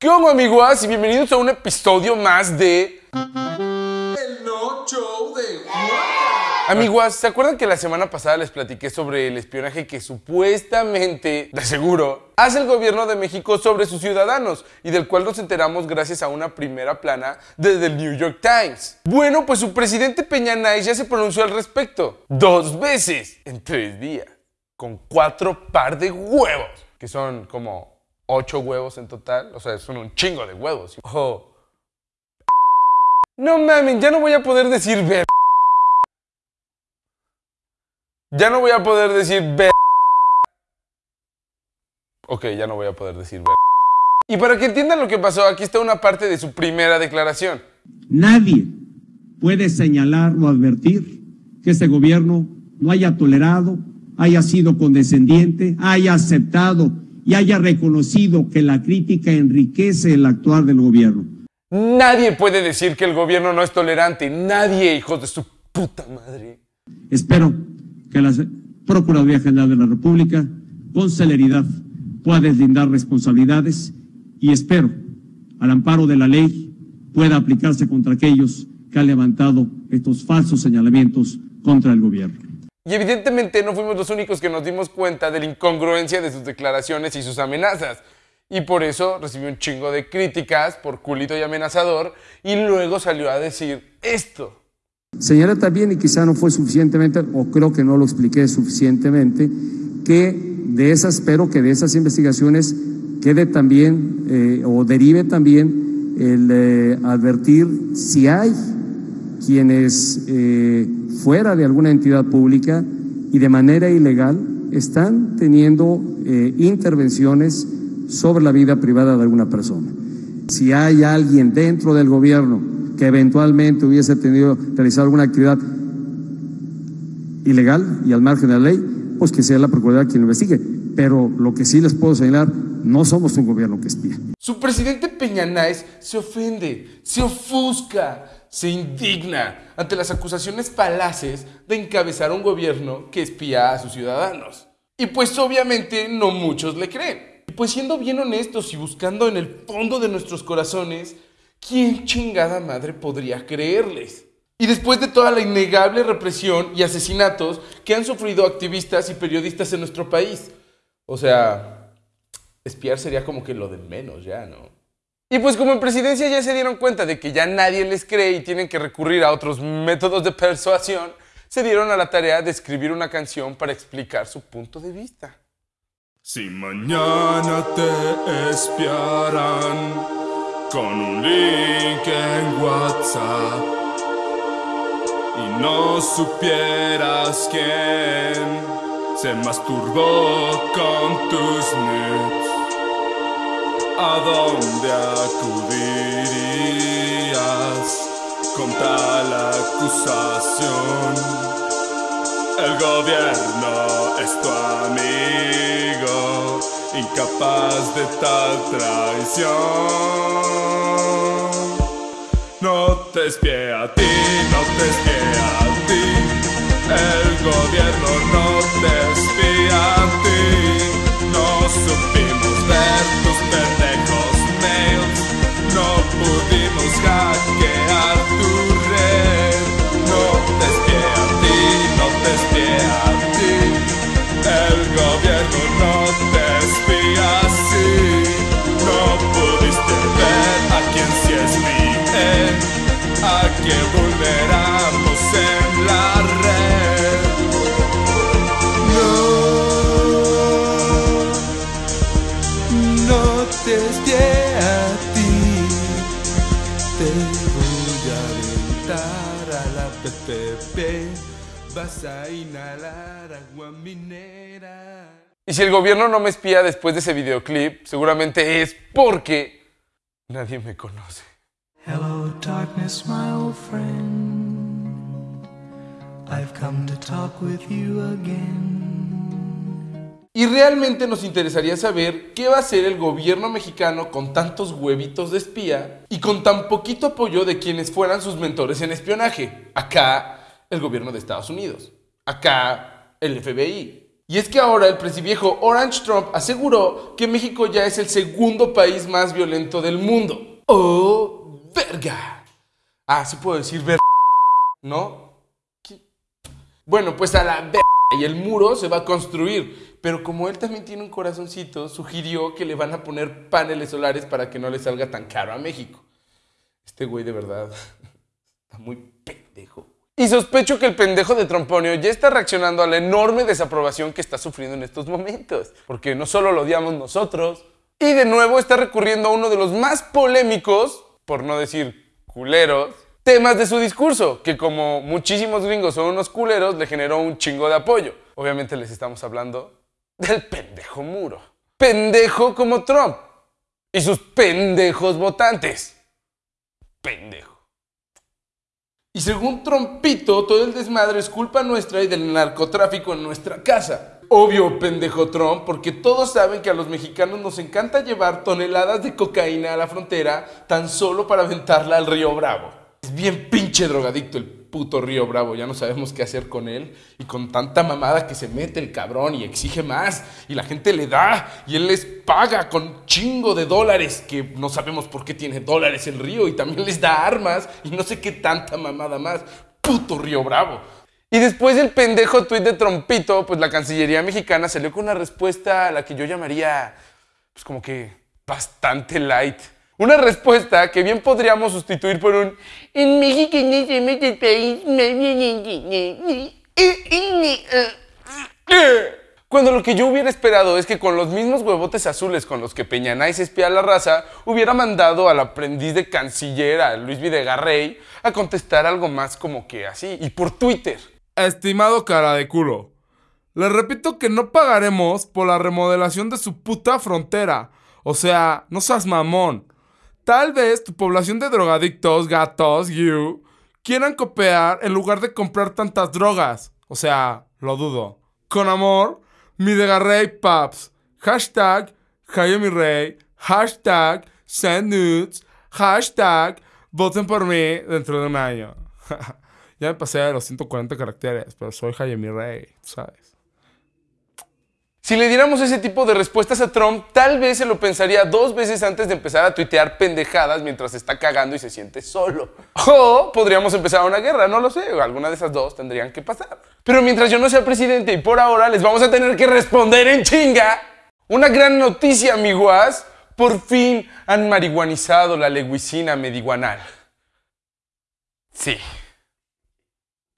¿Qué onda, amigos? Y bienvenidos a un episodio más de... El no show de Amiguas, ¿se acuerdan que la semana pasada les platiqué sobre el espionaje que supuestamente, de seguro, hace el gobierno de México sobre sus ciudadanos y del cual nos enteramos gracias a una primera plana desde el New York Times? Bueno, pues su presidente Peña Nay ya se pronunció al respecto. Dos veces en tres días. Con cuatro par de huevos. Que son como ocho huevos en total. O sea, son un chingo de huevos. No mames, ya no voy a poder decir ver. Ya no voy a poder decir ver. Ok, ya no voy a poder decir ver. Y para que entiendan lo que pasó, aquí está una parte de su primera declaración. Nadie puede señalar o advertir que este gobierno no haya tolerado, haya sido condescendiente, haya aceptado y haya reconocido que la crítica enriquece el actuar del gobierno. Nadie puede decir que el gobierno no es tolerante. Nadie, hijos de su puta madre. Espero que la Procuraduría General de la República, con celeridad, pueda deslindar responsabilidades y espero, al amparo de la ley, pueda aplicarse contra aquellos que han levantado estos falsos señalamientos contra el gobierno. Y evidentemente no fuimos los únicos que nos dimos cuenta de la incongruencia de sus declaraciones y sus amenazas. Y por eso recibió un chingo de críticas por culito y amenazador y luego salió a decir esto. Señala también, y quizá no fue suficientemente, o creo que no lo expliqué suficientemente, que de esas, espero que de esas investigaciones quede también eh, o derive también el eh, advertir si hay quienes eh, fuera de alguna entidad pública y de manera ilegal están teniendo intervenciones sobre la vida privada de alguna persona. Si hay alguien dentro del gobierno que eventualmente hubiese tenido realizar alguna actividad ilegal y al margen de la ley, pues que sea la Procuraduría quien lo investigue. Pero lo que sí les puedo señalar, no somos un gobierno que espía. Su presidente Peña Náez se ofende, se ofusca, se indigna ante las acusaciones falaces de encabezar un gobierno que espía a sus ciudadanos. Y pues obviamente no muchos le creen. Y pues siendo bien honestos y buscando en el fondo de nuestros corazones, ¿quién chingada madre podría creerles? Y después de toda la innegable represión y asesinatos que han sufrido activistas y periodistas en nuestro país. O sea, espiar sería como que lo de menos ya, ¿no? Y pues como en presidencia ya se dieron cuenta de que ya nadie les cree y tienen que recurrir a otros métodos de persuasión, se dieron a la tarea de escribir una canción para explicar su punto de vista. Si mañana te espiarán con un link en WhatsApp y no supieras quién se masturbó con tus nudes, ¿a dónde acudirías con tal acusación? El gobierno es tu amigo incapaz de tal traición. No te espie a ti, no te espie a ti, el gobierno no te espía a ti, no supimos No, te espie a ti, te voy a aventar a la PPP, vas a inhalar agua minera. Y si el gobierno no me espía después de ese videoclip, seguramente es porque nadie me conoce. Hello, darkness, my old friend. I've come to talk with you again. Y realmente nos interesaría saber qué va a hacer el gobierno mexicano con tantos huevitos de espía y con tan poquito apoyo de quienes fueran sus mentores en espionaje. Acá, el gobierno de Estados Unidos. Acá, el FBI. Y es que ahora el presidiejo Orange Trump aseguró que México ya es el segundo país más violento del mundo. ¡Oh, verga! Ah, sí puedo decir verga, ¿no? Bueno, pues a la verga y el muro se va a construir. Pero como él también tiene un corazoncito, sugirió que le van a poner paneles solares para que no le salga tan caro a México. Este güey de verdad está muy pendejo. Y sospecho que el pendejo de Tromponio ya está reaccionando a la enorme desaprobación que está sufriendo en estos momentos. Porque no solo lo odiamos nosotros, y de nuevo está recurriendo a uno de los más polémicos, por no decir culeros, temas de su discurso, que como muchísimos gringos son unos culeros, le generó un chingo de apoyo. Obviamente les estamos hablando del pendejo muro. Pendejo como Trump y sus pendejos votantes. Pendejo. Y según Trompito, todo el desmadre es culpa nuestra y del narcotráfico en nuestra casa. Obvio, pendejo Trump, porque todos saben que a los mexicanos nos encanta llevar toneladas de cocaína a la frontera tan solo para aventarla al río Bravo. Es bien pinche drogadicto el puto río Bravo, ya no sabemos qué hacer con él. Y con tanta mamada que se mete el cabrón y exige más. Y la gente le da y él les paga con chingo de dólares, que no sabemos por qué tiene dólares el río. Y también les da armas y no sé qué tanta mamada más. Puto río Bravo. Y después del pendejo tuit de Trompito, pues la Cancillería mexicana salió con una respuesta a la que yo llamaría, pues como que bastante light. Una respuesta que bien podríamos sustituir por un En México no somos Cuando lo que yo hubiera esperado es que con los mismos huevotes azules con los que Peñanay se espía a la raza, hubiera mandado al aprendiz de canciller, a Luis Videgarrey, a contestar algo más como que así, y por Twitter. Estimado cara de culo, le repito que no pagaremos por la remodelación de su puta frontera. O sea, no seas mamón. Tal vez tu población de drogadictos, gatos, you, quieran copiar en lugar de comprar tantas drogas. O sea, lo dudo. Con amor, mi Rey Paps. Hashtag Jaime Rey. Hashtag Send Nudes. Hashtag Voten por mí dentro de un año. ya me pasé a los 140 caracteres, pero soy Jaime Rey, ¿sabes? Si le diéramos ese tipo de respuestas a Trump, tal vez se lo pensaría dos veces antes de empezar a tuitear pendejadas mientras está cagando y se siente solo. O podríamos empezar una guerra, no lo sé, alguna de esas dos tendrían que pasar. Pero mientras yo no sea presidente y por ahora les vamos a tener que responder en chinga. Una gran noticia, amiguas. Por fin han marihuanizado la leguicina mediguanal. Sí.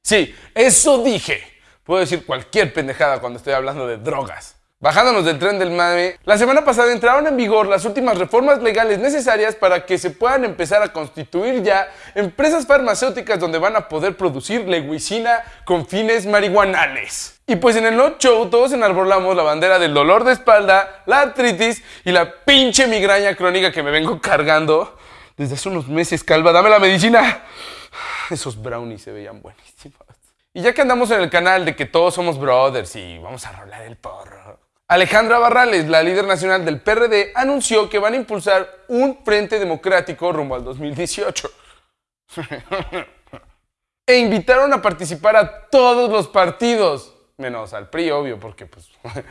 Sí, eso dije. Puedo decir cualquier pendejada cuando estoy hablando de drogas. Bajándonos del tren del mame, la semana pasada entraron en vigor las últimas reformas legales necesarias para que se puedan empezar a constituir ya empresas farmacéuticas donde van a poder producir leguicina con fines marihuanales. Y pues en el no show todos enarbolamos la bandera del dolor de espalda, la artritis y la pinche migraña crónica que me vengo cargando desde hace unos meses, calva. Dame la medicina. Esos brownies se veían buenísimos. Y ya que andamos en el canal de que todos somos brothers y vamos a rolar el porro. Alejandra Barrales, la líder nacional del PRD, anunció que van a impulsar un frente democrático rumbo al 2018. e invitaron a participar a todos los partidos, menos al PRI, obvio, porque pues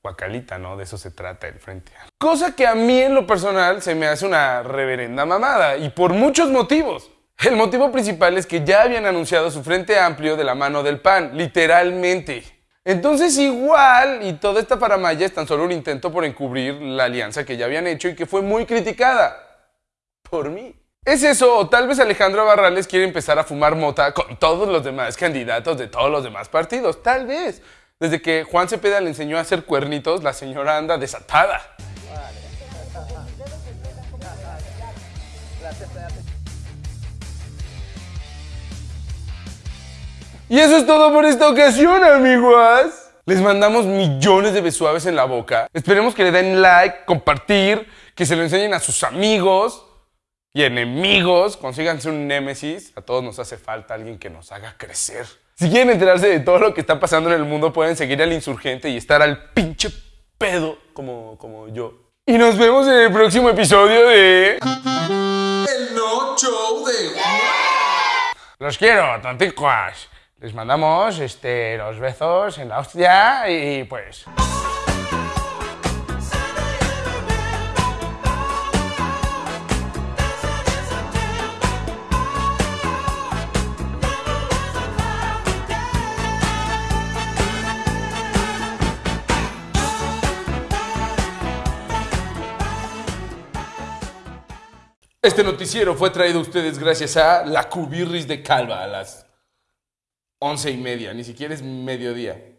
guacalita, ¿no? De eso se trata el frente. Cosa que a mí en lo personal se me hace una reverenda mamada y por muchos motivos. El motivo principal es que ya habían anunciado su frente amplio de la mano del PAN, literalmente. Entonces igual, y toda esta paramaya es tan solo un intento por encubrir la alianza que ya habían hecho y que fue muy criticada. Por mí. Es eso, o tal vez Alejandro Barrales quiere empezar a fumar mota con todos los demás candidatos de todos los demás partidos. Tal vez. Desde que Juan Cepeda le enseñó a hacer cuernitos, la señora anda desatada. Y eso es todo por esta ocasión, amigos. Les mandamos millones de besuaves en la boca. Esperemos que le den like, compartir, que se lo enseñen a sus amigos y enemigos. Consíganse un némesis. A todos nos hace falta alguien que nos haga crecer. Si quieren enterarse de todo lo que está pasando en el mundo, pueden seguir al insurgente y estar al pinche pedo como, como yo. Y nos vemos en el próximo episodio de... El no show de... Los quiero, tanticuas. Les mandamos este, los besos en la hostia y pues... Este noticiero fue traído a ustedes gracias a la Cubirris de Calva las once y media, ni siquiera es mediodía.